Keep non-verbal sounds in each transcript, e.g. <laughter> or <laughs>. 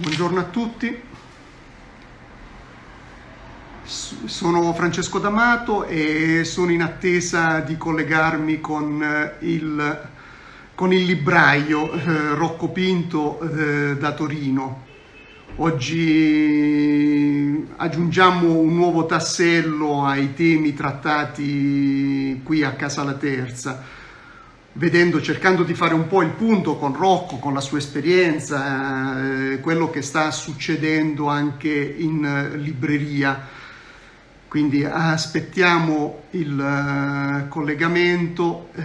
Buongiorno a tutti, sono Francesco D'Amato e sono in attesa di collegarmi con eh, il, con il libraio eh, Rocco Pinto eh, da Torino. Oggi aggiungiamo un nuovo tassello ai temi trattati qui a Casa La Terza vedendo, cercando di fare un po' il punto con Rocco, con la sua esperienza, eh, quello che sta succedendo anche in eh, libreria. Quindi aspettiamo il uh, collegamento, eh,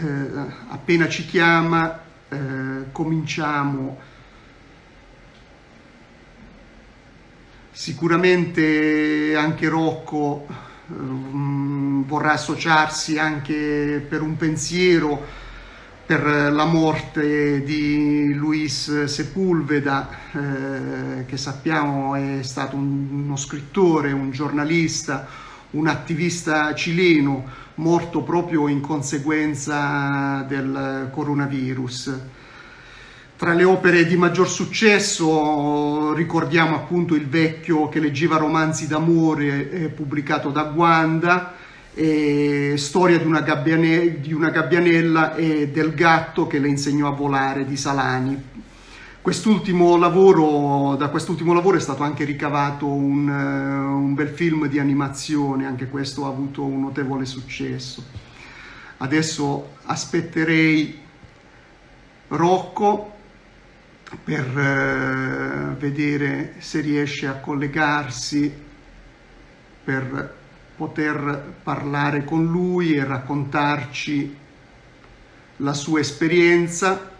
appena ci chiama eh, cominciamo. Sicuramente anche Rocco vorrà associarsi anche per un pensiero per la morte di Luis Sepulveda, eh, che sappiamo è stato uno scrittore, un giornalista, un attivista cileno, morto proprio in conseguenza del coronavirus. Tra le opere di maggior successo ricordiamo appunto Il vecchio che leggeva romanzi d'amore eh, pubblicato da Guanda, eh, storia di una, di una, gabbianella e del gatto che le insegnò a volare di Salani. Quest'ultimo lavoro, da quest'ultimo lavoro è stato anche ricavato un, uh, un bel film di animazione, anche questo ha avuto un notevole successo. Adesso aspetterei Rocco per uh, vedere se riesce a collegarsi per poter parlare con lui e raccontarci la sua esperienza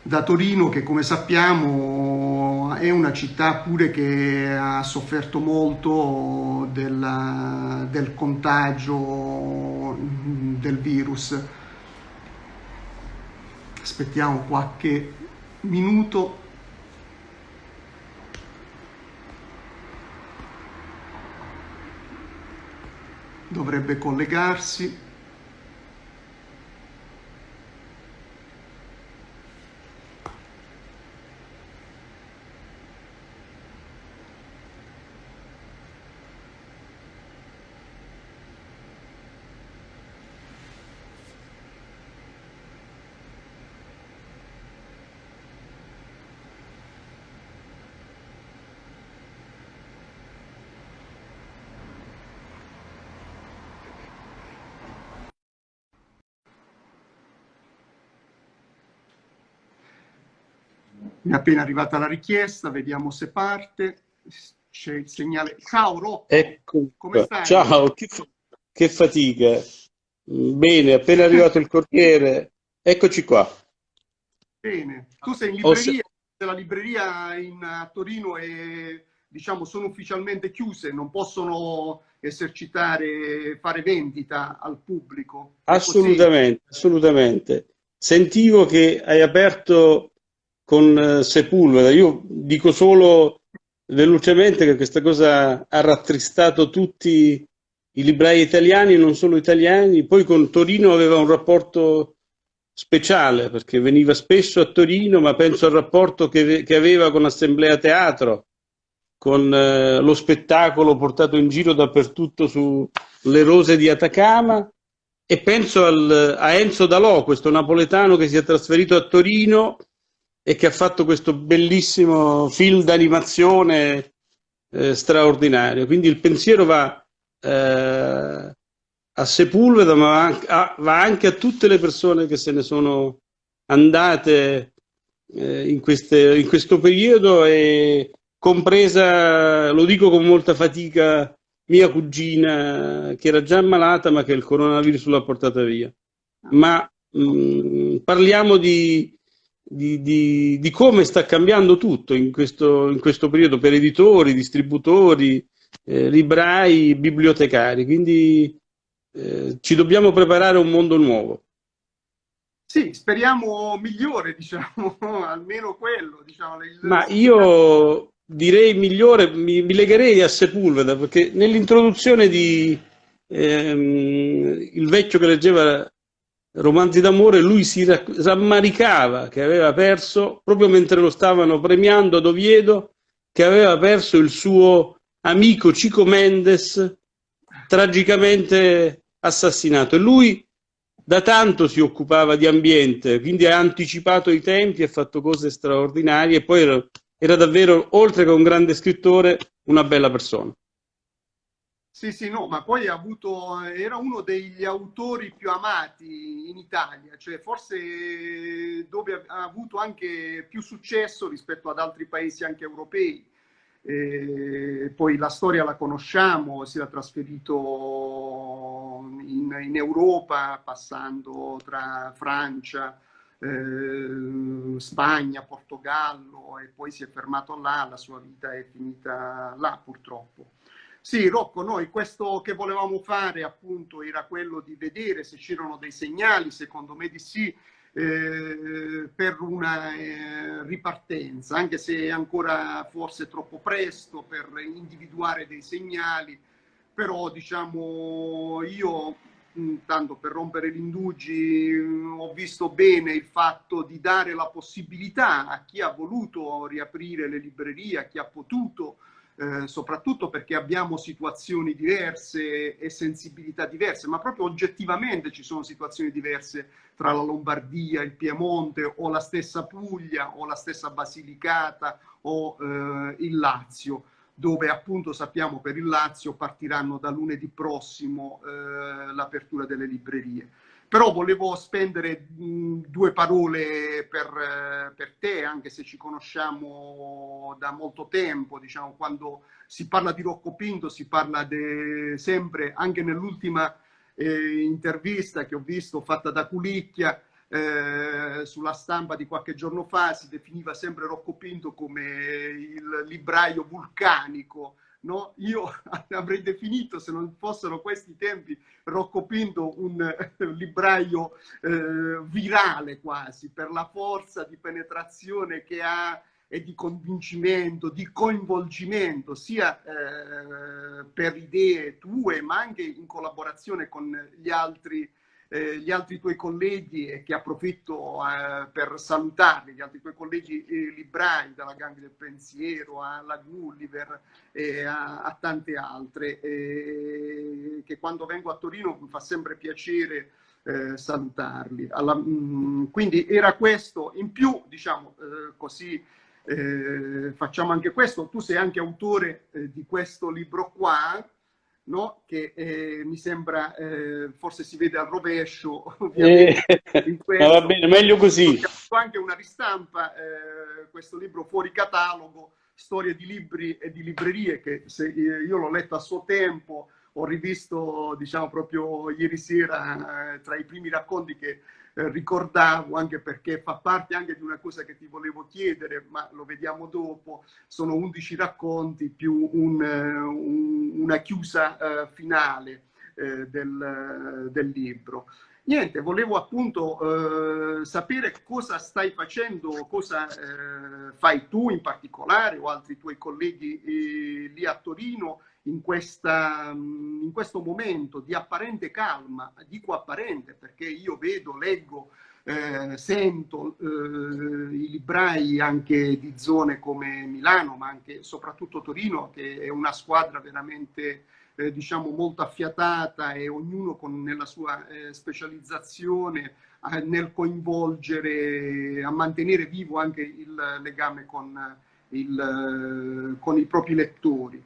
da Torino che come sappiamo è una città pure che ha sofferto molto della, del contagio del virus. Aspettiamo qualche minuto dovrebbe collegarsi Mi è appena arrivata la richiesta, vediamo se parte. C'è il segnale. Ciao Rocco, ecco. come stai? Ciao, che, che fatica. Bene, appena arrivato il corriere, eccoci qua. Bene, tu sei in libreria, se... la libreria in, a Torino è, diciamo, sono ufficialmente chiuse, non possono esercitare, fare vendita al pubblico. Assolutamente, assolutamente. Sentivo che hai aperto con eh, Sepulveda. Io dico solo velocemente che questa cosa ha rattristato tutti i librai italiani non solo italiani. Poi con Torino aveva un rapporto speciale perché veniva spesso a Torino, ma penso al rapporto che, che aveva con Assemblea Teatro, con eh, lo spettacolo portato in giro dappertutto sulle rose di Atacama e penso al, a Enzo Dalò, questo napoletano che si è trasferito a Torino e che ha fatto questo bellissimo film d'animazione eh, straordinario. Quindi il pensiero va eh, a Sepulveda, ma va anche, a, va anche, a, tutte le persone che se ne sono andate eh, in, queste, in questo periodo e compresa, lo dico con molta fatica, mia cugina che era già ammalata ma che il coronavirus l'ha portata via. Ma mh, mm, parliamo di di, di, di, come sta cambiando tutto in questo, in questo periodo per editori, distributori, eh, librai, bibliotecari. Quindi eh, ci dobbiamo preparare a un mondo nuovo. Sì, speriamo migliore, <laughs> diciamo, almeno quello. Diciamo, Ma io direi migliore, mi, mi legherei a Sepulveda, perché nell'introduzione di ehm, Il vecchio che leggeva romanzi d'amore, lui si rammaricava che aveva perso, proprio mentre lo stavano premiando ad Oviedo, che aveva perso il suo amico Chico Mendes, tragicamente assassinato. E lui da tanto si occupava di ambiente, quindi ha anticipato i tempi, ha fatto cose straordinarie e poi era, era davvero, oltre che un grande scrittore, una bella persona. Sì, sì, no, ma poi avuto, era uno degli autori più amati in Italia, cioè forse dove ha avuto anche più successo rispetto ad altri paesi anche europei. E poi la storia la conosciamo, si era trasferito in, in Europa passando tra Francia, eh, Spagna, Portogallo e poi si è fermato là, la sua vita è finita là purtroppo. Sì, Rocco, noi questo che volevamo fare appunto era quello di vedere se c'erano dei segnali, secondo me di sì, eh, per una eh, ripartenza, anche se è ancora forse troppo presto per individuare dei segnali, però diciamo io mm, tanto per rompere gli indugi mm, ho visto bene il fatto di dare la possibilità a chi ha voluto riaprire le librerie, a chi ha potuto eh, soprattutto perché abbiamo situazioni diverse e sensibilità diverse, ma proprio oggettivamente ci sono situazioni diverse tra la Lombardia, il Piemonte o la stessa Puglia o la stessa Basilicata o eh, il Lazio dove appunto sappiamo per il Lazio partiranno da lunedì prossimo eh, l'apertura delle librerie. Però volevo spendere mh, due parole per, eh, per, te, anche se ci conosciamo da molto tempo, diciamo, quando si parla di Rocco Pinto si parla sempre, anche nell'ultima eh, intervista che ho visto fatta da Culicchia, eh, sulla stampa di qualche giorno fa si definiva sempre Rocco Pinto come il libraio vulcanico, No? Io <laughs> avrei definito, se non fossero questi tempi, Rocco Pinto un, un libraio eh, virale quasi, per la forza di penetrazione che ha e di convincimento, di coinvolgimento, sia eh, per idee tue, ma anche in collaborazione con gli altri eh, gli altri tuoi colleghi e che approfitto eh, per salutarli, gli altri tuoi colleghi eh, librai, dalla Gang del Pensiero alla Gulliver e a, a tante altre, che quando vengo a Torino mi fa sempre piacere eh, salutarli. Alla, mh, mm, quindi era questo, in più, diciamo eh, così, facciamo anche questo, tu sei anche autore di questo libro qua, no? che eh, mi sembra, eh, forse si vede al rovescio, <laughs> ovviamente. Eh, <laughs> va bene, meglio così. Ho anche una ristampa, eh, questo libro fuori catalogo, storie di libri e di librerie, che se, eh, io l'ho letto a suo tempo, ho rivisto, diciamo, proprio ieri sera, eh, tra i primi racconti che eh, ricordavo anche perché fa parte anche di una cosa che ti volevo chiedere, ma lo vediamo dopo, sono 11 racconti più un, eh, un, una chiusa uh, finale uh, del, del, libro. Niente, volevo appunto sapere cosa stai facendo, cosa fai tu in particolare o altri tuoi colleghi lì a Torino in, questa, mm, in questo momento di apparente calma, dico apparente perché io vedo, leggo, eh, sento eh, i librai anche di zone come Milano, ma anche soprattutto Torino, che è una squadra veramente eh, diciamo molto affiatata e ognuno con, nella sua eh, specializzazione nel coinvolgere, a mantenere vivo anche il legame con, il, con i propri lettori.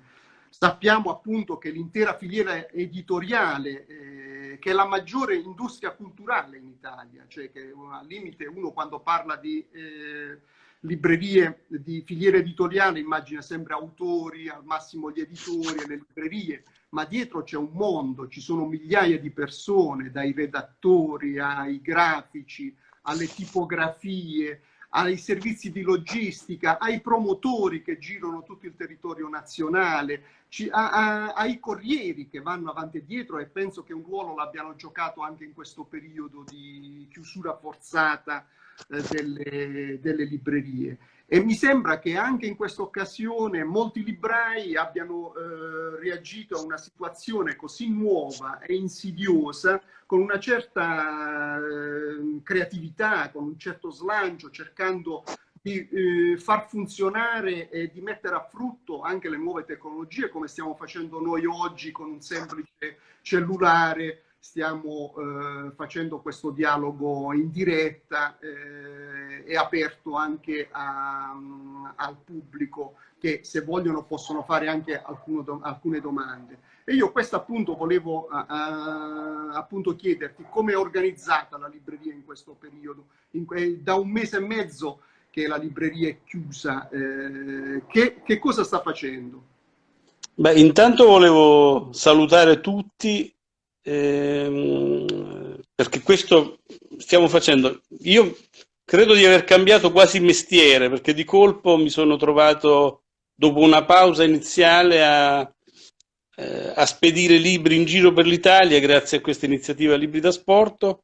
Sappiamo appunto che l'intera filiera editoriale, eh, che è la maggiore industria culturale in Italia, cioè che al limite uno quando parla di eh, librerie, di filiera editoriale immagina sempre autori, al massimo gli editori e le librerie, ma dietro c'è un mondo, ci sono migliaia di persone, dai redattori ai grafici, alle tipografie, ai servizi di logistica, ai promotori che girano tutto il territorio nazionale, a, a, ai corrieri che vanno avanti e dietro e penso che un ruolo l'abbiano giocato anche in questo periodo di chiusura forzata eh, delle, delle librerie. E mi sembra che anche in questa occasione molti librai abbiano eh, reagito a una situazione così nuova e insidiosa con una certa creatività, con un certo slancio, cercando di eh, far funzionare e di mettere a frutto anche le nuove tecnologie, come stiamo facendo noi oggi con un semplice cellulare, stiamo eh, facendo questo dialogo in diretta eh, e aperto anche a, al pubblico che se vogliono possono fare anche alcuno, alcune domande. E io questo appunto volevo uh, appunto chiederti come è organizzata la libreria in questo periodo, in, da un mese e mezzo che la libreria è chiusa, eh, che, che, cosa sta facendo? Beh, intanto volevo salutare tutti ehm, perché questo stiamo facendo. Io credo di aver cambiato quasi mestiere perché di colpo mi sono trovato dopo una pausa iniziale a, eh, a spedire libri in giro per l'Italia grazie a questa iniziativa Libri da Sport,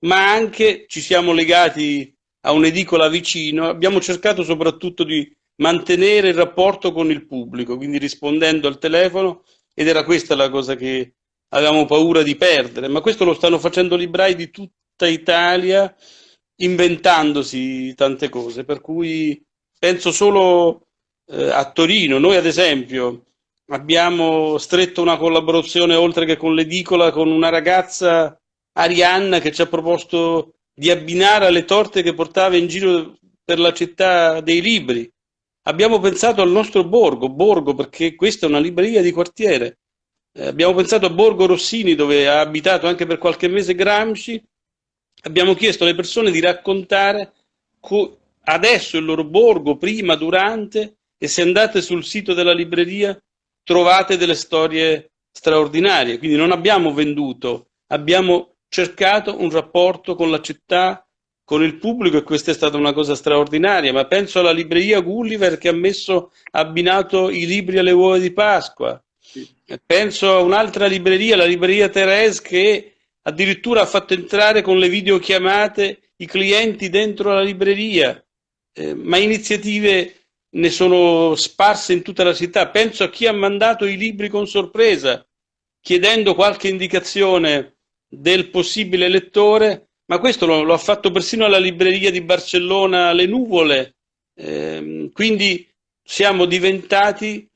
ma anche ci siamo legati a un'edicola vicino, abbiamo cercato soprattutto di mantenere il rapporto con il pubblico, quindi rispondendo al telefono, ed era questa la cosa che avevamo paura di perdere, ma questo lo stanno facendo librai di tutta Italia, inventandosi tante cose, per cui penso solo eh, a Torino, noi ad esempio abbiamo stretto una collaborazione oltre che con l'edicola con una ragazza Arianna che ci ha proposto di abbinare alle torte che portava in giro per la città dei libri. Abbiamo pensato al nostro Borgo, Borgo perché questa è una libreria di quartiere. Eh, abbiamo pensato a Borgo Rossini dove ha abitato anche per qualche mese Gramsci. Abbiamo chiesto alle persone di raccontare adesso il loro borgo, prima, durante e se andate sul sito della libreria trovate delle storie straordinarie. Quindi non abbiamo venduto, abbiamo cercato un rapporto con la città, con il pubblico e questa è stata una cosa straordinaria, ma penso alla libreria Gulliver che ha messo abbinato i libri alle uova di Pasqua. Penso a un'altra libreria, la libreria Therese che addirittura ha fatto entrare con le videochiamate i clienti dentro la libreria, eh, ma iniziative ne sono sparse in tutta la città, penso a chi ha mandato i libri con sorpresa, chiedendo qualche indicazione del possibile lettore, ma questo lo, lo ha fatto persino alla libreria di Barcellona Le Nuvole, eh, quindi siamo diventati,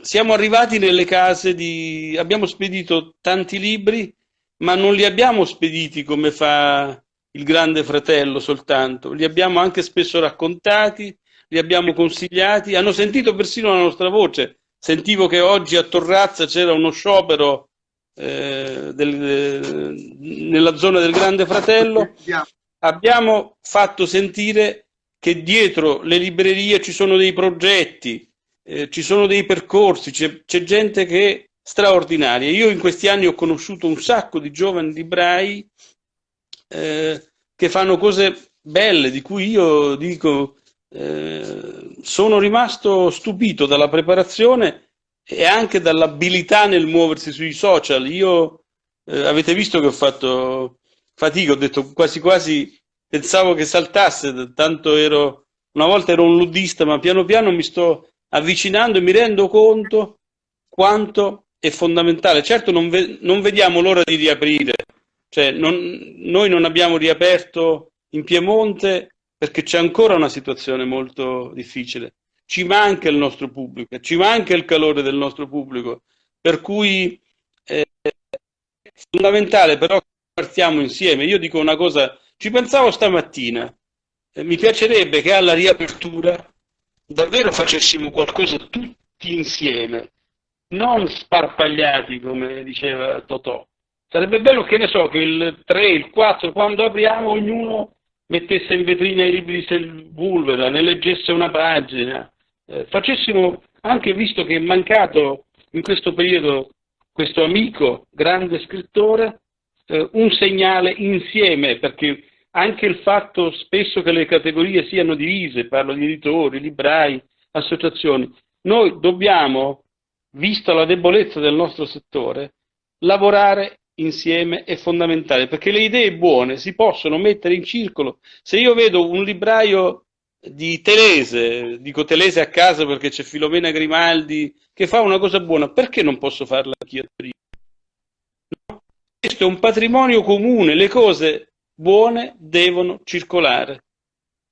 siamo arrivati nelle case di, abbiamo spedito tanti libri, ma non li abbiamo spediti come fa il grande fratello soltanto, li abbiamo anche spesso raccontati, li abbiamo consigliati, hanno sentito persino la nostra voce. Sentivo che oggi a Torrazza c'era uno sciopero eh, del, nella zona del Grande Fratello, abbiamo fatto sentire che dietro le librerie ci sono dei progetti, eh, ci sono dei percorsi, c'è gente che è straordinaria. Io in questi anni ho conosciuto un sacco di giovani librai eh, che fanno cose belle, di cui io dico, eh, sono rimasto stupito dalla preparazione e anche dall'abilità nel muoversi sui social. Io eh, avete visto che ho fatto fatica, ho detto quasi quasi pensavo che saltasse, tanto ero una volta ero un ludista, ma piano piano mi sto avvicinando mi rendo conto quanto è fondamentale. Certo non, ve non vediamo l'ora di riaprire, cioè non, noi non abbiamo riaperto in Piemonte perché c'è ancora una situazione molto difficile ci manca il nostro pubblico, ci manca il calore del nostro pubblico, per cui eh, è fondamentale però che partiamo insieme. Io dico una cosa, ci pensavo stamattina, eh, mi piacerebbe che alla riapertura davvero facessimo qualcosa tutti insieme, non sparpagliati come diceva Totò. Sarebbe bello che ne so, che il 3, il 4, quando apriamo ognuno mettesse in vetrina i libri di Sepulveda, ne leggesse una pagina, eh, facessimo, anche visto che è mancato in questo periodo questo amico, grande scrittore, eh, un segnale insieme, perché anche il fatto spesso che le categorie siano divise, parlo di editori, librai, associazioni, noi dobbiamo, vista la debolezza del nostro settore, lavorare insieme è fondamentale, perché le idee buone si possono mettere in circolo. Se io vedo un libraio di Telese, dico Telese a casa perché c'è Filomena Grimaldi che fa una cosa buona, perché non posso farla anch'io? No? Questo è un patrimonio comune, le cose buone devono circolare.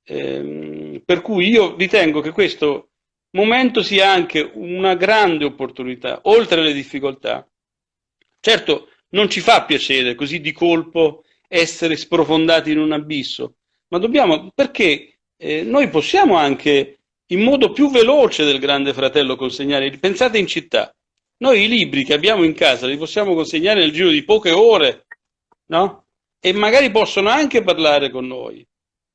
Eh, per cui io ritengo che questo momento sia anche una grande opportunità, oltre alle difficoltà. Certo, non ci fa piacere così di colpo essere sprofondati in un abisso, ma dobbiamo, perché eh, noi possiamo anche in modo più veloce del grande fratello consegnare, pensate in città, noi i libri che abbiamo in casa li possiamo consegnare nel giro di poche ore, no? E magari possono anche parlare con noi.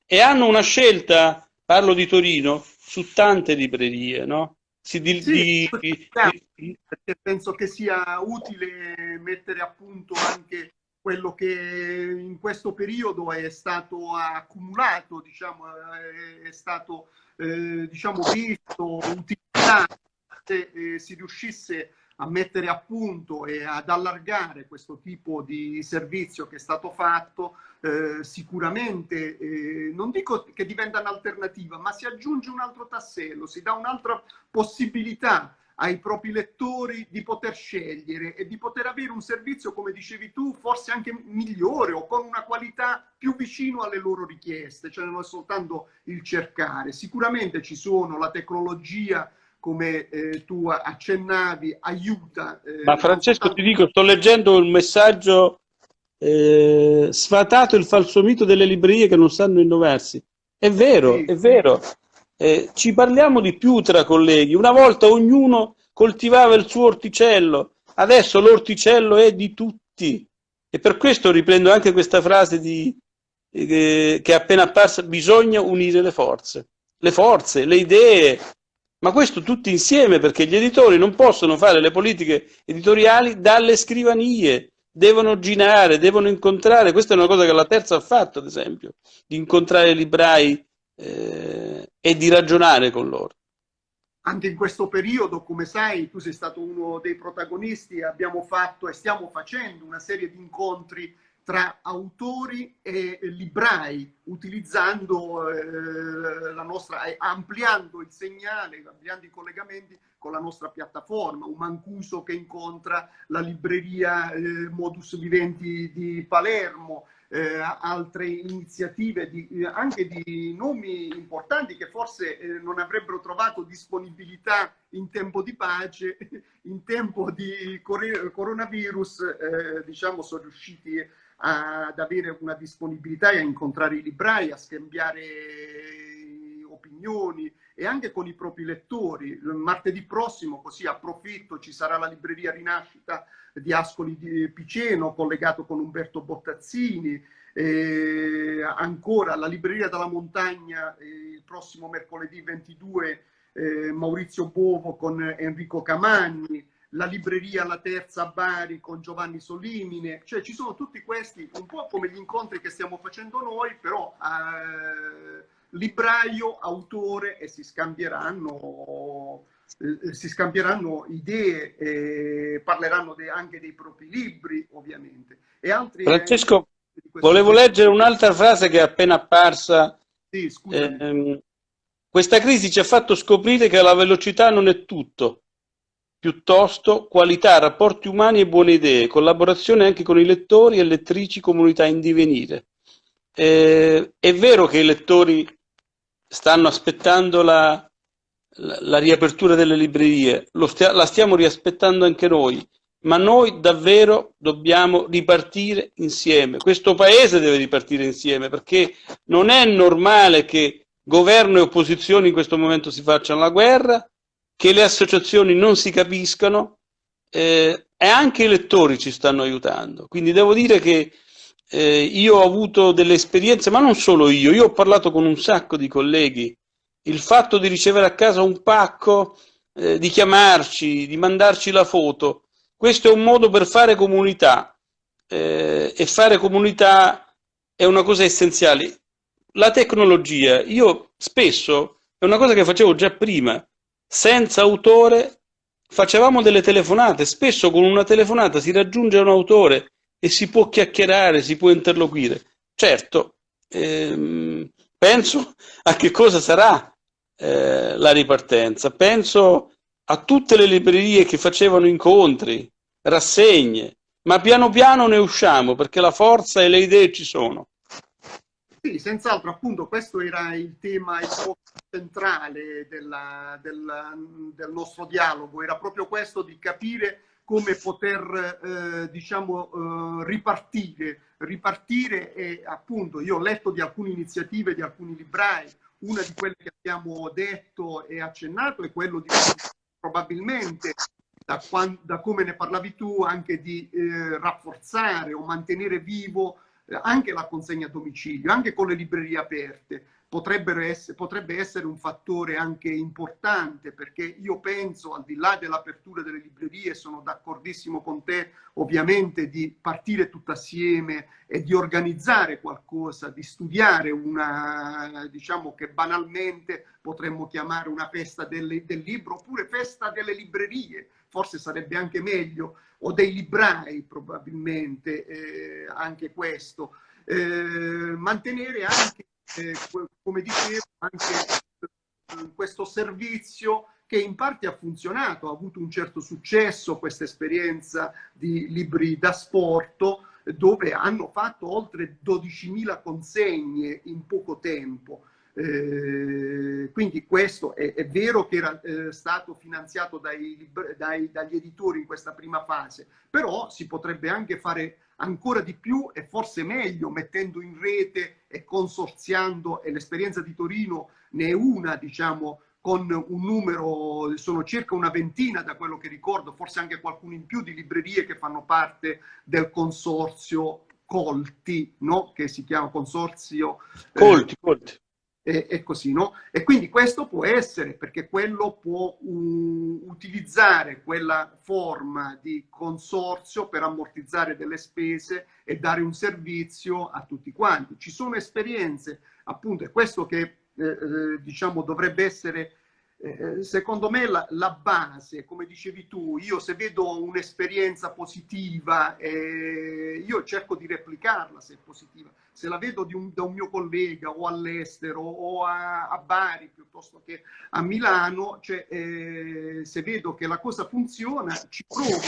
E hanno una scelta, parlo di Torino, su tante librerie, no? Si di, sì, di, di, penso che sia utile mettere a punto anche quello che in questo periodo è stato accumulato, diciamo, è stato eh, diciamo, visto, utilizzato, se eh, si riuscisse a mettere a punto e ad allargare questo tipo di servizio che è stato fatto, eh, sicuramente, eh, non dico che diventa un'alternativa, ma si aggiunge un altro tassello, si dà un'altra possibilità ai propri lettori di poter scegliere e di poter avere un servizio, come dicevi tu, forse anche migliore o con una qualità più vicino alle loro richieste, cioè non è soltanto il cercare. Sicuramente ci sono la tecnologia, come eh, tu accennavi, aiuta. Eh, Ma Francesco, ti dico, sto leggendo il messaggio eh, sfatato il falso mito delle librerie che non sanno innovarsi. È vero, sì. è vero. Eh, ci parliamo di più tra colleghi. Una volta ognuno coltivava il suo orticello, adesso l'orticello è di tutti. E per questo riprendo anche questa frase di, eh, che è appena apparsa, bisogna unire le forze. Le forze, le idee, ma questo tutti insieme perché gli editori non possono fare le politiche editoriali dalle scrivanie, devono girare, devono incontrare, questa è una cosa che la terza ha fatto ad esempio, di incontrare i librai eh, e di ragionare con loro. Anche in questo periodo, come sai, tu sei stato uno dei protagonisti, abbiamo fatto e stiamo facendo una serie di incontri tra autori e librai, utilizzando eh, la nostra, ampliando il segnale, ampliando i collegamenti con la nostra piattaforma, un Mancuso che incontra la libreria eh, Modus Viventi di Palermo, eh, altre iniziative di, eh, anche di nomi importanti che forse eh, non avrebbero trovato disponibilità in tempo di pace, <laughs> in tempo di coronavirus, eh, diciamo, sono riusciti ad avere una disponibilità e a incontrare i librai, a scambiare opinioni e anche con i propri lettori. Martedì prossimo, così approfitto, ci sarà la libreria Rinascita di Ascoli di Piceno, collegato con Umberto Bottazzini, eh, ancora la libreria della montagna eh, il prossimo mercoledì 22 eh, Maurizio Bovo con Enrico Camanni, la libreria La Terza a Bari con Giovanni Solimine, cioè ci sono tutti questi, un po' come gli incontri che stiamo facendo noi, però eh, libraio, autore e si scambieranno eh, si scambieranno idee, e parleranno de, anche dei propri libri, ovviamente. E altri Francesco, volevo tempo. leggere un'altra frase che è appena apparsa. Sì, eh, questa crisi ci ha fatto scoprire che la velocità non è tutto, piuttosto qualità, rapporti umani e buone idee, collaborazione anche con i lettori e lettrici, comunità in divenire. Eh, è vero che i lettori stanno aspettando la, la, riapertura delle librerie, stia, la stiamo riaspettando anche noi, ma noi davvero dobbiamo ripartire insieme. Questo paese deve ripartire insieme perché non è normale che governo e opposizione in questo momento si facciano la guerra, che le associazioni non si capiscano eh, e anche i lettori ci stanno aiutando. Quindi devo dire che eh, io ho avuto delle esperienze, ma non solo io, io ho parlato con un sacco di colleghi il fatto di ricevere a casa un pacco, eh, di chiamarci, di mandarci la foto, questo è un modo per fare comunità eh, e fare comunità è una cosa essenziale. La tecnologia, io spesso, è una cosa che facevo già prima, senza autore facevamo delle telefonate, spesso con una telefonata si raggiunge un autore e si può chiacchierare, si può interloquire. Certo, ehm, penso a che cosa sarà eh, la ripartenza. Penso a tutte le librerie che facevano incontri, rassegne, ma piano piano ne usciamo perché la forza e le idee ci sono. Sì, senz'altro, appunto, questo era il tema centrale della, del, del, nostro dialogo, era proprio questo di capire come poter, eh, diciamo, eh, ripartire, ripartire e appunto io ho letto di alcune iniziative di alcuni librai, una di quelle che abbiamo detto e accennato è quello di probabilmente da, quando, da come ne parlavi tu anche di eh, rafforzare o mantenere vivo anche la consegna a domicilio, anche con le librerie aperte essere, potrebbe essere un fattore anche importante perché io penso al di là dell'apertura delle librerie sono d'accordissimo con te ovviamente di partire tutto assieme e di organizzare qualcosa, di studiare una diciamo che banalmente potremmo chiamare una festa del, del libro oppure festa delle librerie, forse sarebbe anche meglio, o dei librai probabilmente eh, anche questo. Eh, mantenere anche eh, come dicevo, anche eh, questo servizio che in parte ha funzionato, ha avuto un certo successo questa esperienza di libri da sport dove hanno fatto oltre 12.000 consegne in poco tempo. Eh, quindi questo è, è, vero che era eh, stato finanziato dai, dai, dagli editori in questa prima fase, però si potrebbe anche fare ancora di più e forse meglio mettendo in rete e consorziando e l'esperienza di Torino ne è una diciamo con un numero, sono circa una ventina da quello che ricordo, forse anche qualcuno in più di librerie che fanno parte del consorzio Colti, no? che si chiama consorzio... Colti, eh, Colti e, e, così, no? E quindi questo può essere, perché quello può um, utilizzare quella forma di consorzio per ammortizzare delle spese e dare un servizio a tutti quanti. Ci sono esperienze, appunto, è questo che eh, eh diciamo dovrebbe essere eh, secondo me la, la, base, come dicevi tu, io se vedo un'esperienza positiva, eh, io cerco di replicarla se è positiva. Se la vedo un, da un mio collega o all'estero o a, a, Bari piuttosto che a Milano, cioè, eh, se vedo che la cosa funziona, ci provo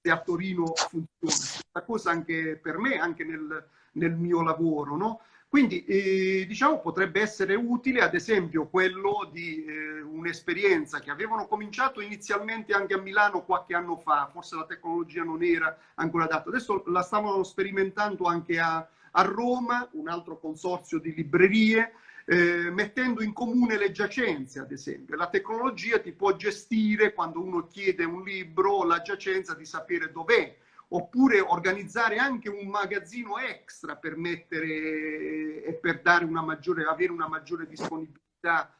se a Torino funziona. Questa cosa anche per me, anche nel, nel mio lavoro, no? Quindi eh, diciamo potrebbe essere utile ad esempio quello di eh, un'esperienza che avevano cominciato inizialmente anche a Milano qualche anno fa, forse la tecnologia non era ancora adatta, adesso la stavano sperimentando anche a, a Roma, un altro consorzio di librerie, eh, mettendo in comune le giacenze, ad esempio. La tecnologia ti può gestire, quando uno chiede un libro, la giacenza di sapere dov'è, oppure organizzare anche un magazzino extra per mettere e per dare una maggiore, avere una maggiore disponibilità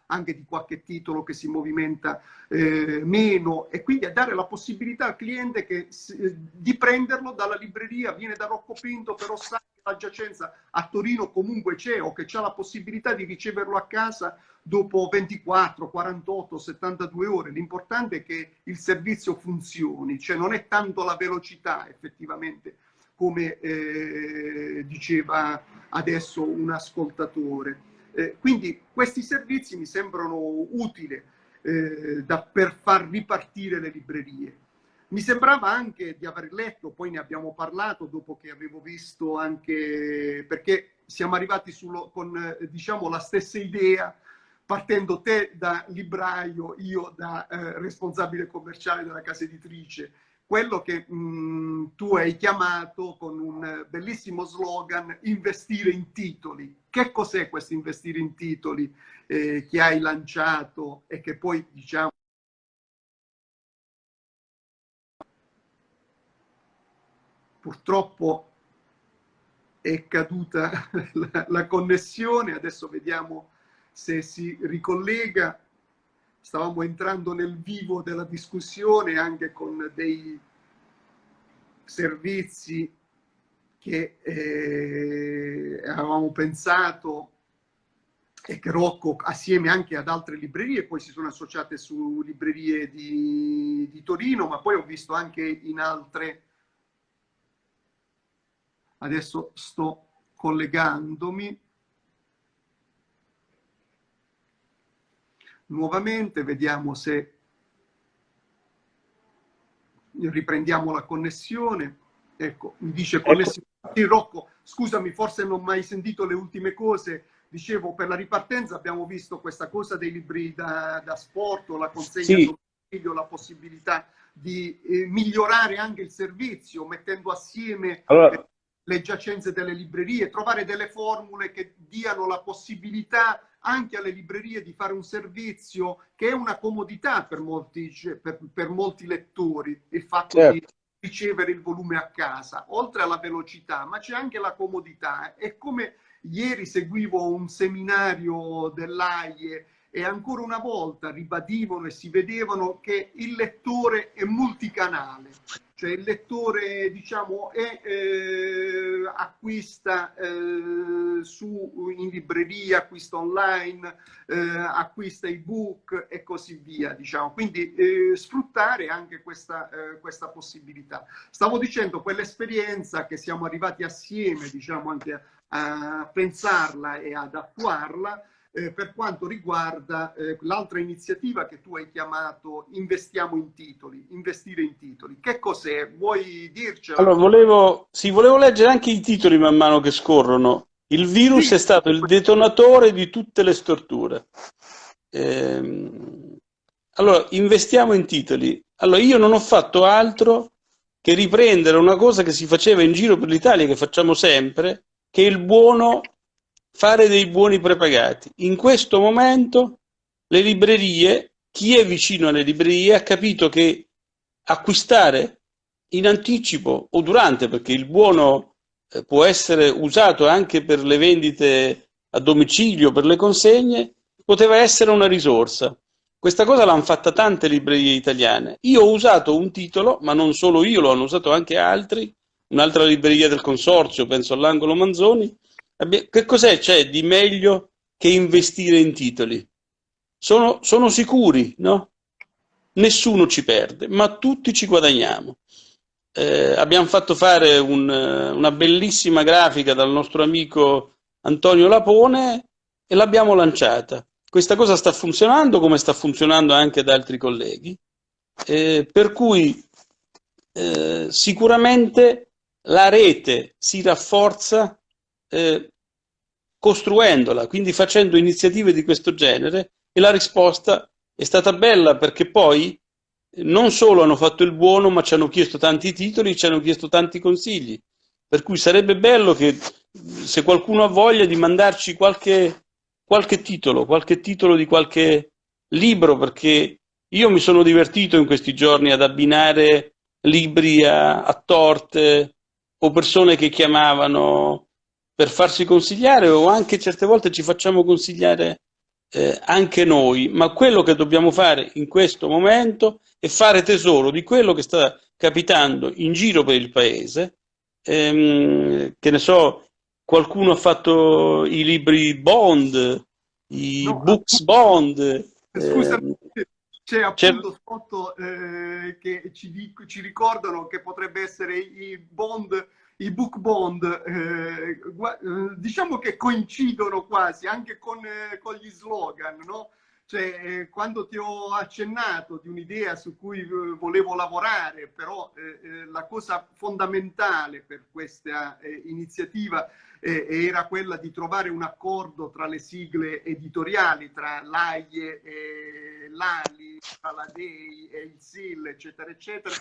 anche di qualche titolo che si movimenta eh, meno e quindi a dare la possibilità al cliente che, di prenderlo dalla libreria, viene da Rocco Pinto, però sa che la giacenza a Torino comunque c'è o che ha la possibilità di riceverlo a casa dopo 24, 48, 72 ore. L'importante è che il servizio funzioni, cioè non è tanto la velocità effettivamente come eh, diceva adesso un ascoltatore. Eh, quindi questi servizi mi sembrano utili eh, da, per far ripartire le librerie. Mi sembrava anche di aver letto, poi ne abbiamo parlato dopo che avevo visto anche, perché siamo arrivati sullo, con eh, diciamo, la stessa idea partendo te da libraio, io da eh, responsabile commerciale della casa editrice, quello che mh, mm, tu hai chiamato con un bellissimo slogan investire in titoli. Che cos'è questo investire in titoli eh, che hai lanciato e che poi diciamo purtroppo è caduta <laughs> la, la connessione, adesso vediamo se si ricollega, stavamo entrando nel vivo della discussione anche con dei servizi che eh, avevamo pensato e che Rocco assieme anche ad altre librerie poi si sono associate su librerie di, di Torino ma poi ho visto anche in altre. Adesso sto collegandomi nuovamente, vediamo se riprendiamo la connessione. Ecco, mi dice ecco. connessione. Sì, Rocco, scusami, forse non ho mai sentito le ultime cose. dicevo, per la ripartenza abbiamo visto questa cosa dei libri da, da sport, la consegna sì. domicilio, la possibilità di eh, migliorare anche il servizio, mettendo assieme allora... le giacenze delle librerie, trovare delle formule che diano la possibilità anche alle librerie di fare un servizio che è una comodità per molti, per, per molti lettori, il fatto certo. di ricevere il volume a casa, oltre alla velocità, ma c'è anche la comodità. È come ieri seguivo un seminario dell'AIE e ancora una volta ribadivano e si vedevano che il lettore è multicanale, cioè il lettore diciamo è, eh, acquista eh, su, in libreria, acquista online, eh, acquista ebook e così via, diciamo. quindi eh, sfruttare anche questa, eh, questa possibilità. Stavo dicendo quell'esperienza che siamo arrivati assieme diciamo anche a, a pensarla e ad attuarla eh, per quanto riguarda eh, l'altra iniziativa che tu hai chiamato Investiamo in titoli, investire in titoli. Che cos'è? Vuoi dircelo? Allora, volevo, sì, volevo leggere anche i titoli man mano che scorrono. Il virus sì. è stato il detonatore di tutte le storture. Ehm, allora, investiamo in titoli. Allora, io non ho fatto altro che riprendere una cosa che si faceva in giro per l'Italia, che facciamo sempre, che il buono fare dei buoni prepagati. In questo momento le librerie, chi è vicino alle librerie ha capito che acquistare in anticipo o durante, perché il buono eh, può essere usato anche per le vendite a domicilio, per le consegne, poteva essere una risorsa. Questa cosa l'hanno fatta tante librerie italiane. Io ho usato un titolo, ma non solo io, lo hanno usato anche altri, un'altra libreria del consorzio, penso all'angolo Manzoni, che cos'è c'è di meglio che investire in titoli? Sono, sono sicuri, no? Nessuno ci perde, ma tutti ci guadagniamo. Eh, abbiamo fatto fare un, una bellissima grafica dal nostro amico Antonio Lapone e l'abbiamo lanciata. Questa cosa sta funzionando come sta funzionando anche da altri colleghi, eh, per cui eh, sicuramente la rete si rafforza eh, costruendola, quindi facendo iniziative di questo genere e la risposta è stata bella perché poi non solo hanno fatto il buono ma ci hanno chiesto tanti titoli, ci hanno chiesto tanti consigli, per cui sarebbe bello che se qualcuno ha voglia di mandarci qualche, qualche titolo, qualche titolo di qualche libro perché io mi sono divertito in questi giorni ad abbinare libri a, a torte o persone che chiamavano per farsi consigliare o anche certe volte ci facciamo consigliare eh, anche noi, ma quello che dobbiamo fare in questo momento è fare tesoro di quello che sta capitando in giro per il paese, ehm, che ne so, qualcuno ha fatto i libri Bond, i no, books Bond. Scusa, ehm, c'è appunto spot eh, che ci, ci, ricordano che potrebbe essere i Bond i book bond eh, eh, diciamo che coincidono quasi anche con, eh, con gli slogan, no? Cioè, eh, quando ti ho accennato di un'idea su cui eh, volevo lavorare, però eh, la cosa fondamentale per questa iniziativa era quella di trovare un accordo tra le sigle editoriali, tra l'AIE e l'ALI, tra la DEI e il SIL, eccetera, eccetera,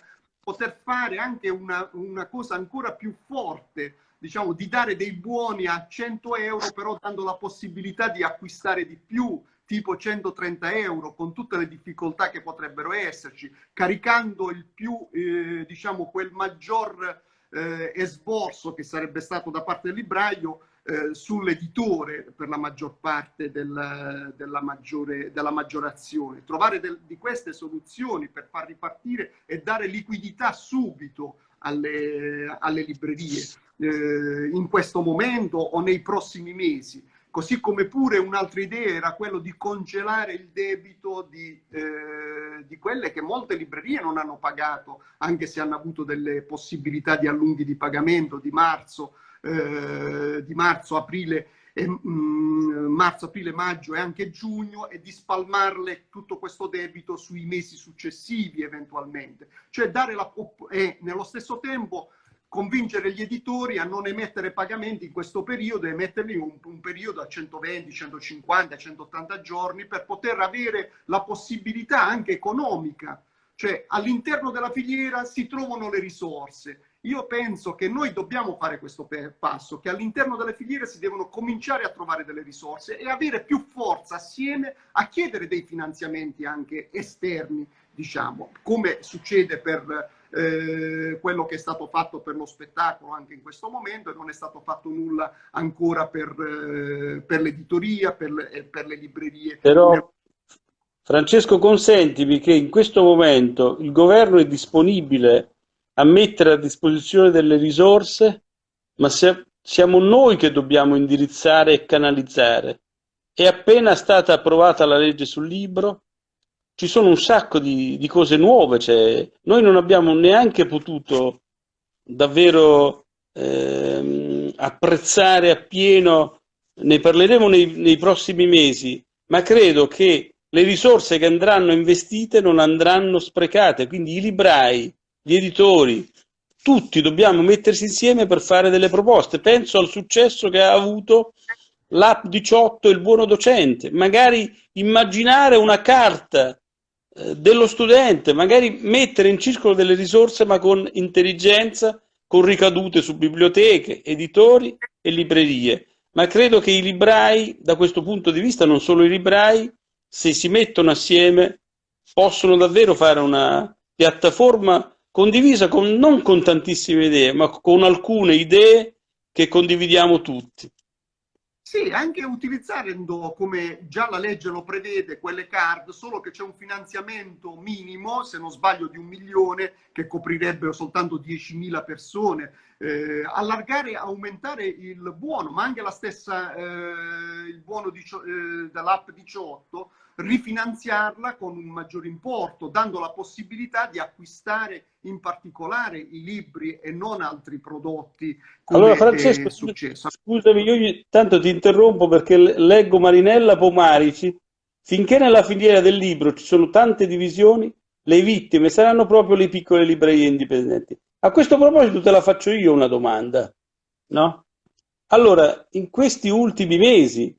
poter fare anche una, una cosa ancora più forte, diciamo, di dare dei buoni a 100 euro, però dando la possibilità di acquistare di più, tipo 130 euro, con tutte le difficoltà che potrebbero esserci, caricando il più, eh, diciamo, quel maggior eh, esborso che sarebbe stato da parte del libraio eh, sull'editore per la maggior parte del, della, maggiore, della maggiorazione. Trovare del, di queste soluzioni per far ripartire e dare liquidità subito alle, alle librerie eh, in questo momento o nei prossimi mesi. Così come pure un'altra idea era quello di congelare il debito di, eh, di, quelle che molte librerie non hanno pagato, anche se hanno avuto delle possibilità di allunghi di pagamento di marzo eh, di marzo, aprile, e, mm, marzo, aprile, maggio e anche giugno e di spalmarle tutto questo debito sui mesi successivi eventualmente. Cioè dare la, e nello stesso tempo convincere gli editori a non emettere pagamenti in questo periodo e emetterli in un, un, periodo a 120, 150, 180 giorni per poter avere la possibilità anche economica. Cioè all'interno della filiera si trovano le risorse. Io penso che noi dobbiamo fare questo passo, che all'interno delle filiere si devono cominciare a trovare delle risorse e avere più forza assieme a chiedere dei finanziamenti anche esterni, diciamo, come succede per eh, quello che è stato fatto per lo spettacolo anche in questo momento e non è stato fatto nulla ancora per, eh, per l'editoria, per, le, per le librerie. Però, Francesco, consentimi che in questo momento il governo è disponibile a mettere a disposizione delle risorse, ma se, siamo noi che dobbiamo indirizzare e canalizzare. È appena stata approvata la legge sul libro, ci sono un sacco di, di cose nuove, cioè, noi non abbiamo neanche potuto davvero ehm, apprezzare appieno, ne parleremo nei, nei prossimi mesi, ma credo che le risorse che andranno investite non andranno sprecate, quindi i librai, gli editori, tutti dobbiamo mettersi insieme per fare delle proposte. Penso al successo che ha avuto l'app 18 Il buono docente, magari immaginare una carta eh, dello studente, magari mettere in circolo delle risorse ma con intelligenza, con ricadute su biblioteche, editori e librerie. Ma credo che i librai, da questo punto di vista, non solo i librai, se si mettono assieme, possono davvero fare una piattaforma condivisa con, non con tantissime idee, ma con alcune idee che condividiamo tutti. Sì, anche utilizzando, come già la legge lo prevede, quelle card, solo che c'è un finanziamento minimo, se non sbaglio di un milione, che coprirebbe soltanto 10.000 persone. Eh, allargare, aumentare il buono, ma anche la stessa, eh, il buono eh, dell'app 18, rifinanziarla con un maggior importo, dando la possibilità di acquistare in particolare i libri e non altri prodotti allora, Francesco, è successo. Scusami, io tanto ti interrompo perché leggo Marinella Pomarici. Finché nella filiera del libro ci sono tante divisioni, le vittime saranno proprio le piccole librerie indipendenti. A questo proposito te la faccio io una domanda, no? Allora, in questi ultimi mesi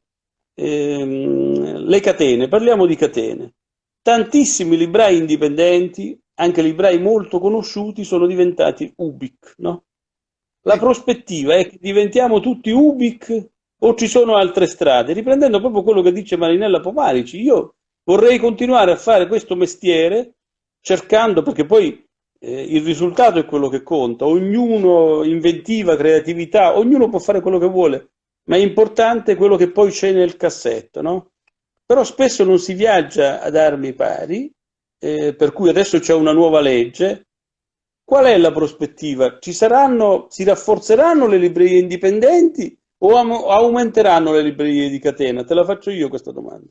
ehm, le catene, parliamo di catene. Tantissimi librai indipendenti, anche librai molto conosciuti, sono diventati Ubic, no? La prospettiva è che diventiamo tutti Ubic o ci sono altre strade? Riprendendo proprio quello che dice Marinella Pomarici, io vorrei continuare a fare questo mestiere cercando, perché poi eh, il risultato è quello che conta, ognuno inventiva, creatività, ognuno può fare quello che vuole, ma è importante quello che poi c'è nel cassetto, no? Però spesso non si viaggia ad armi pari, eh, per cui adesso c'è una nuova legge. Qual è la prospettiva? Ci saranno, si rafforzeranno le librerie indipendenti o aumenteranno le librerie di catena? Te la faccio io questa domanda.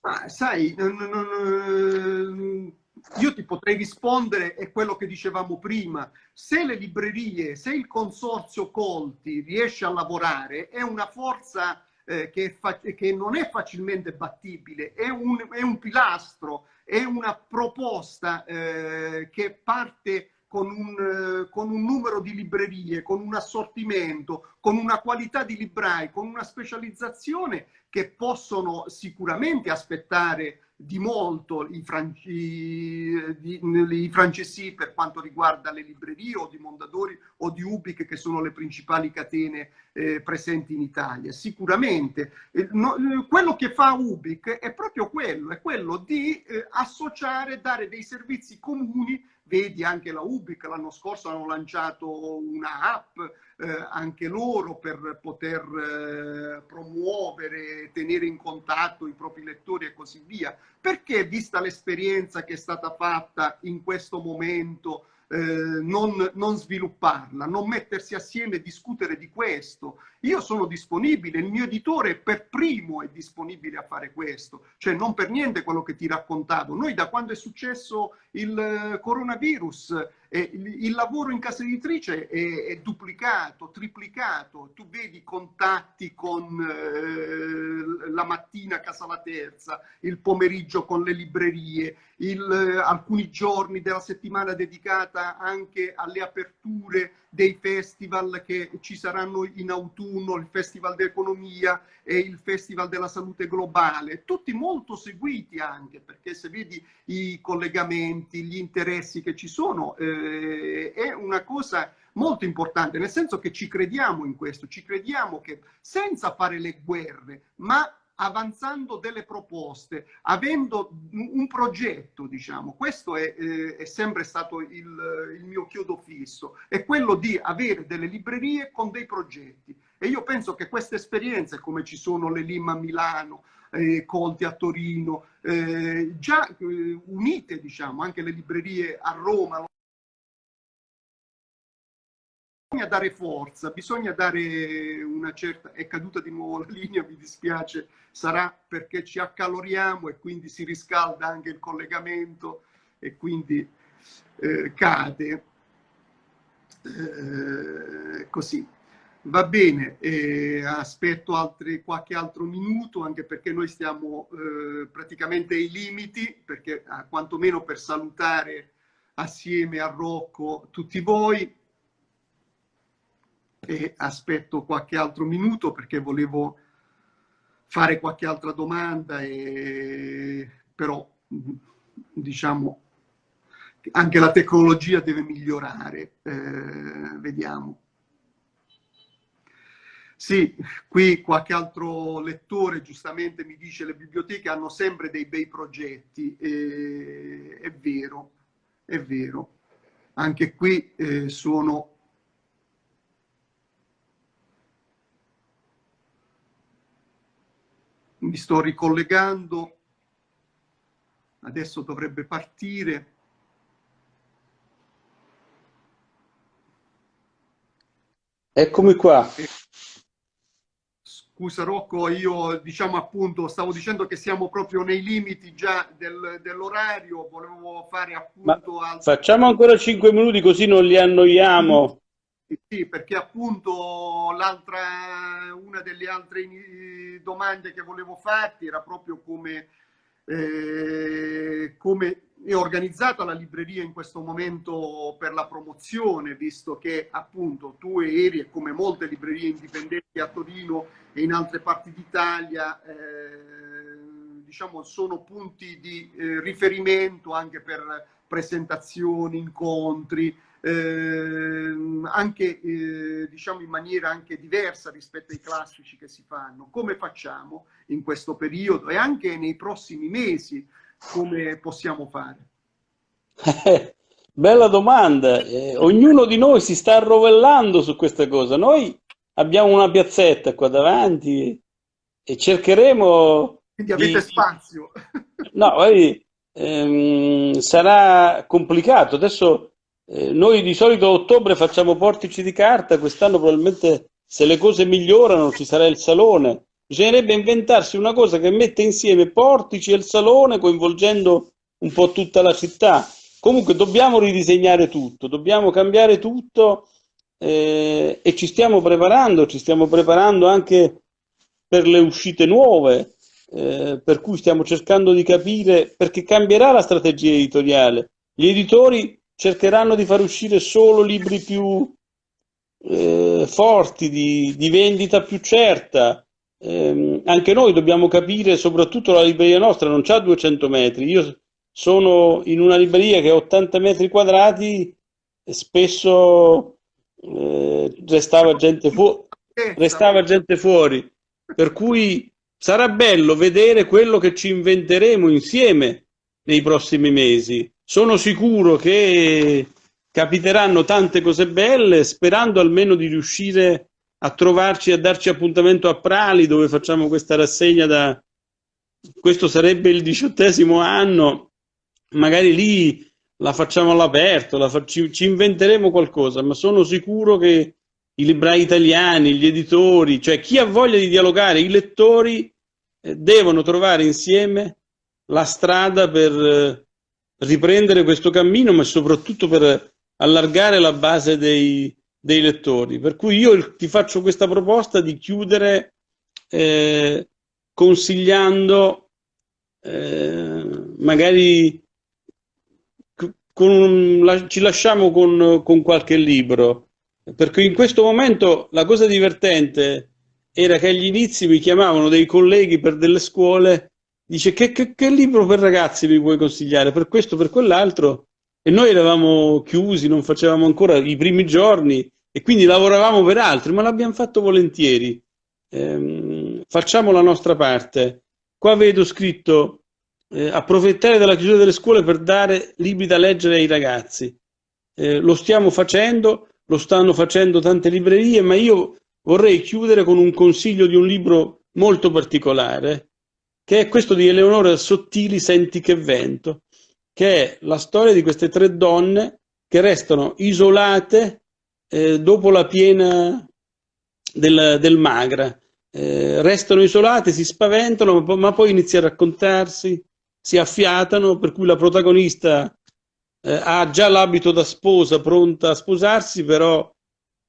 Ah, sai, non, non, io ti potrei rispondere è quello che dicevamo prima. Se le librerie, se il consorzio Colti riesce a lavorare, è una forza eh, che, che, non è facilmente battibile, è un, è un pilastro, è una proposta eh, che parte con un, con un, numero di librerie, con un assortimento, con una qualità di librai, con una specializzazione che possono sicuramente aspettare di molto i, franci, di, i francesi per quanto riguarda le librerie o di Mondadori o di Ubic che sono le principali catene eh, presenti in Italia. Sicuramente eh, no, quello che fa Ubic è proprio quello, è quello di eh, associare, dare dei servizi comuni Vedi anche la Ubic l'anno scorso hanno lanciato una app eh, anche loro per poter eh, promuovere, tenere in contatto i propri lettori e così via. Perché vista l'esperienza che è stata fatta in questo momento eh, non, non, svilupparla, non mettersi assieme e discutere di questo. Io sono disponibile, il mio editore per primo è disponibile a fare questo, cioè non per niente quello che ti raccontavo. Noi da quando è successo il eh, coronavirus eh, il, lavoro in casa editrice è, duplicato, triplicato, tu vedi contatti con eh, la mattina a Casa La Terza, il pomeriggio con le librerie, il, alcuni giorni della settimana dedicata anche alle aperture dei festival che ci saranno in autunno, il Festival dell'Economia e il Festival della Salute Globale, tutti molto seguiti anche, perché se vedi i collegamenti, gli interessi che ci sono, eh, è una cosa molto importante, nel senso che ci crediamo in questo, ci crediamo che senza fare le guerre, ma avanzando delle proposte, avendo un progetto, diciamo, questo è, eh, è sempre stato il, il, mio chiodo fisso, è quello di avere delle librerie con dei progetti. E io penso che queste esperienze, come ci sono le Lima a Milano, eh, Conti a Torino, eh, già eh, unite, diciamo, anche le librerie a Roma, bisogna dare forza, bisogna dare una certa... È caduta di nuovo la <laughs> linea, mi dispiace, sarà perché ci accaloriamo e quindi si riscalda anche il collegamento e quindi eh, cade. Eh, così. Va bene, eh, aspetto altri, qualche altro minuto anche perché noi stiamo eh, praticamente ai limiti, perché ah, quantomeno per salutare assieme a Rocco tutti voi e aspetto qualche altro minuto perché volevo fare qualche altra domanda, e... però diciamo anche la tecnologia deve migliorare, eh, vediamo. Sì, qui qualche altro lettore giustamente mi dice che le biblioteche hanno sempre dei bei progetti, e... è vero, è vero. Anche qui eh, sono mi sto ricollegando, adesso dovrebbe partire. Eccomi qua. Scusa Rocco, io diciamo appunto, stavo dicendo che siamo proprio nei limiti già del, dell'orario, volevo fare appunto... Altri... Facciamo ancora 5 minuti così non li annoiamo. Sì, perché appunto l'altra, una delle altre domande che volevo farti era proprio come, eh, come è organizzata la libreria in questo momento per la promozione, visto che appunto tu eri, e come molte librerie indipendenti a Torino e in altre parti d'Italia, eh, diciamo sono punti di eh, riferimento anche per presentazioni, incontri, eh, anche diciamo in maniera anche diversa rispetto ai classici che si fanno. Come facciamo in questo periodo e anche nei prossimi mesi come possiamo fare? <laughs> bella domanda. Eh, ognuno di noi si sta arrovellando su questa cosa. Noi abbiamo una piazzetta qua davanti e cercheremo... Quindi avete di... spazio. <laughs> no, vedi, ehm, sarà complicato. Adesso eh, noi di solito a ottobre facciamo portici di carta, quest'anno probabilmente se le cose migliorano ci sarà il salone. Bisognerebbe inventarsi una cosa che mette insieme portici e il salone coinvolgendo un po' tutta la città. Comunque dobbiamo ridisegnare tutto, dobbiamo cambiare tutto eh, e ci stiamo preparando, ci stiamo preparando anche per le uscite nuove, eh, per cui stiamo cercando di capire perché cambierà la strategia editoriale. Gli editori cercheranno di far uscire solo libri più eh, forti, di, di, vendita più certa. Eh, anche noi dobbiamo capire, soprattutto la libreria nostra non ha 200 metri. Io sono in una libreria che ha 80 metri quadrati spesso eh, restava, gente restava gente fuori. Per cui sarà bello vedere quello che ci inventeremo insieme nei prossimi mesi sono sicuro che capiteranno tante cose belle, sperando almeno di riuscire a trovarci, a darci appuntamento a Prali, dove facciamo questa rassegna da... Questo sarebbe il diciottesimo anno, magari lì la facciamo all'aperto, fa... ci, ci inventeremo qualcosa, ma sono sicuro che i librai italiani, gli editori, cioè chi ha voglia di dialogare, i lettori eh, devono trovare insieme la strada per eh, riprendere questo cammino, ma soprattutto per allargare la base dei, dei lettori. Per cui io ti faccio questa proposta di chiudere eh, consigliando eh, magari con, la, ci lasciamo con, con qualche libro, perché in questo momento la cosa divertente era che agli inizi mi chiamavano dei colleghi per delle scuole, dice che, che, che libro per ragazzi mi puoi consigliare, per questo, per quell'altro, e noi eravamo chiusi, non facevamo ancora i primi giorni e quindi lavoravamo per altri, ma l'abbiamo fatto volentieri. Ehm, facciamo la nostra parte. Qua vedo scritto eh, approfittare della chiusura delle scuole per dare libri da leggere ai ragazzi. Eh, lo stiamo facendo, lo stanno facendo tante librerie, ma io vorrei chiudere con un consiglio di un libro molto particolare, che è questo di Eleonora Sottili, Senti che vento, che è la storia di queste tre donne che restano isolate eh, dopo la piena del, del Magra. Eh, restano isolate, si spaventano, ma poi iniziano a raccontarsi, si affiatano, per cui la protagonista eh, ha già l'abito da sposa, pronta a sposarsi, però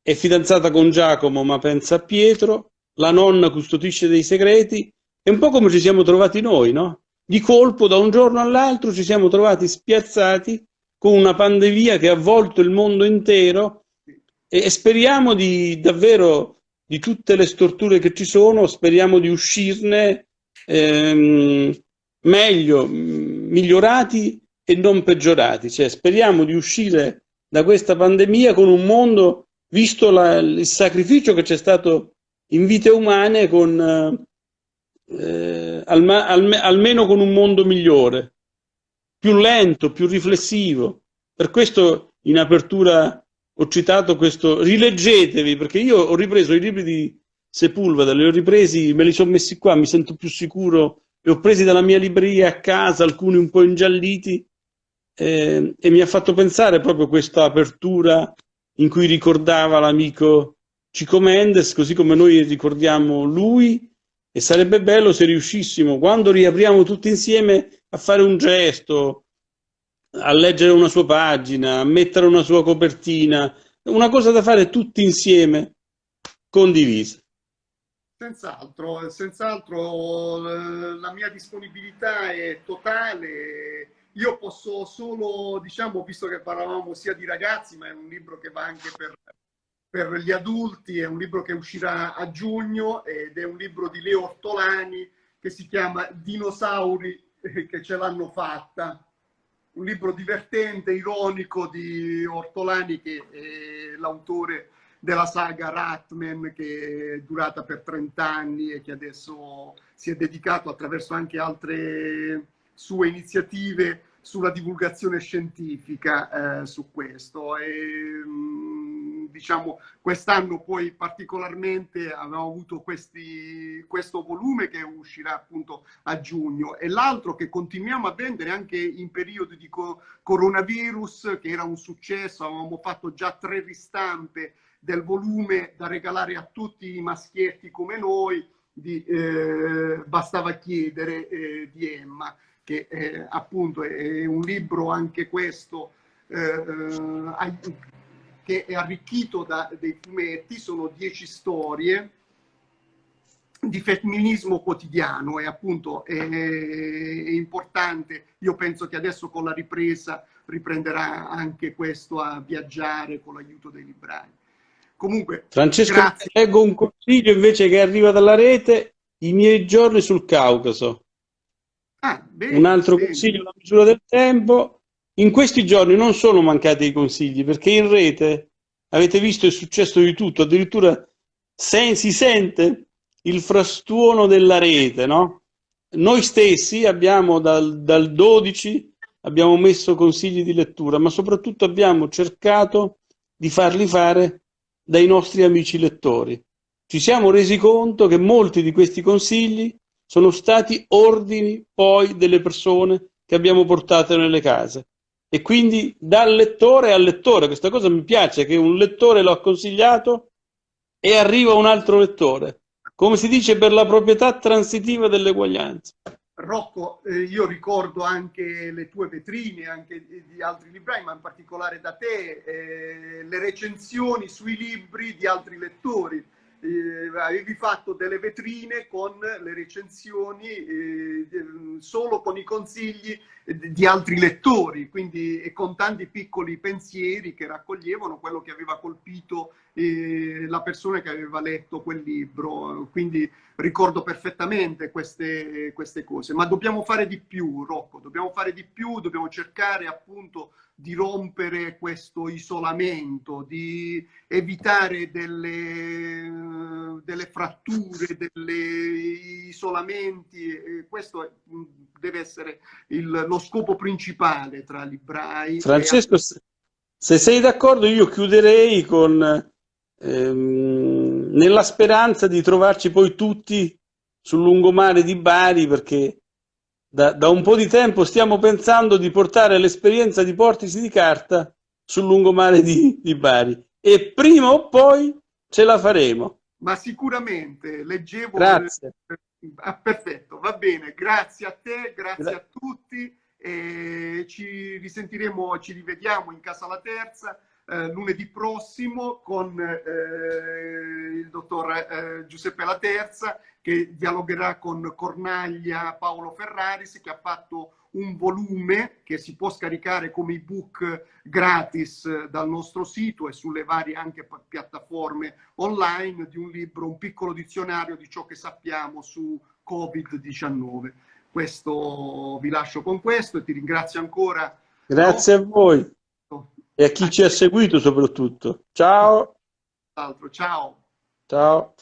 è fidanzata con Giacomo, ma pensa a Pietro, la nonna custodisce dei segreti, è un po' come ci siamo trovati noi, no? Di colpo, da un giorno all'altro, ci siamo trovati spiazzati con una pandemia che ha avvolto il mondo intero e, speriamo di davvero di tutte le storture che ci sono, speriamo di uscirne ehm, meglio, migliorati e non peggiorati. Cioè, speriamo di uscire da questa pandemia con un mondo, visto la, il sacrificio che c'è stato in vite umane, con, eh, alma, alme, almeno con un mondo migliore, più lento, più riflessivo. Per questo in apertura ho citato questo, rileggetevi, perché io ho ripreso i libri di Sepulveda, li ho ripresi, me li sono messi qua, mi sento più sicuro li ho presi dalla mia libreria a casa, alcuni un po' ingialliti, eh, e mi ha fatto pensare proprio questa apertura in cui ricordava l'amico Cico Mendes, così come noi ricordiamo lui, e sarebbe bello se riuscissimo, quando riapriamo tutti insieme, a fare un gesto, a leggere una sua pagina, a mettere una sua copertina, una cosa da fare tutti insieme, condivisa. Senz'altro, senz'altro la mia disponibilità è totale. Io posso solo, diciamo, visto che parlavamo sia di ragazzi, ma è un libro che va anche per, per gli adulti, è un libro che uscirà a giugno ed è un libro di Leo Ortolani che si chiama Dinosauri che ce l'hanno fatta. Un libro divertente, ironico di Ortolani che è l'autore della saga Ratman che è durata per 30 anni e che adesso si è dedicato attraverso anche altre sue iniziative sulla divulgazione scientifica eh, su questo. E, mm, diciamo, quest'anno poi particolarmente abbiamo avuto questi, questo volume che uscirà appunto a giugno e l'altro che continuiamo a vendere anche in periodi di co coronavirus, che era un successo, avevamo fatto già tre ristampe del volume da regalare a tutti i maschietti come noi, di, eh, bastava chiedere eh, di Emma, che eh, appunto è un libro anche questo eh, eh, che è arricchito da dei fumetti, sono dieci storie di femminismo quotidiano e appunto è, è importante, io penso che adesso con la ripresa riprenderà anche questo a viaggiare con l'aiuto dei librai. Comunque, Francesco, grazie. leggo un consiglio invece che arriva dalla rete, i miei giorni sul Caucaso. Ah, bene, un altro bene. consiglio, la misura del tempo. In questi giorni non sono mancati i consigli, perché in rete avete visto il successo di tutto, addirittura se, si sente il frastuono della rete, no? Noi stessi abbiamo dal, dal 12 abbiamo messo consigli di lettura, ma soprattutto abbiamo cercato di farli fare dai nostri amici lettori. Ci siamo resi conto che molti di questi consigli sono stati ordini poi delle persone che abbiamo portato nelle case. E quindi dal lettore al lettore, questa cosa mi piace, che un lettore lo ha consigliato e arriva un altro lettore. Come si dice per la proprietà transitiva dell'eguaglianza. Rocco, eh, io ricordo anche le tue vetrine, anche di, di altri librai, ma in particolare da te, eh, le recensioni sui libri di altri lettori. Eh, avevi fatto delle vetrine con le recensioni eh, solo con i consigli di altri lettori, quindi e con tanti piccoli pensieri che raccoglievano quello che aveva colpito eh, la persona che aveva letto quel libro. Quindi ricordo perfettamente queste, queste cose, ma dobbiamo fare di più, Rocco, dobbiamo fare di più, dobbiamo cercare appunto di rompere questo isolamento, di evitare delle, delle fratture, degli isolamenti. Questo deve essere il, lo scopo principale tra librai. Francesco, e... se sei d'accordo io chiuderei con ehm, nella speranza di trovarci poi tutti sul lungomare di Bari perché da, da, un po' di tempo stiamo pensando di portare l'esperienza di Portici di Carta sul lungomare di, di Bari e prima o poi ce la faremo. Ma sicuramente, leggevo... Grazie. Ah, perfetto, va bene, grazie a te, grazie Gra a tutti e ci risentiremo, ci rivediamo in Casa La Terza eh, lunedì prossimo con eh, il dottor eh, Giuseppe La Terza che dialogherà con Cornaglia Paolo Ferraris che ha fatto un volume che si può scaricare come ebook gratis dal nostro sito e sulle varie anche piattaforme online di un libro, un piccolo dizionario di ciò che sappiamo su Covid-19. Questo vi lascio con questo e ti ringrazio ancora. Grazie no? a voi e a chi ci ha seguito soprattutto. Ciao. Ciao. Ciao.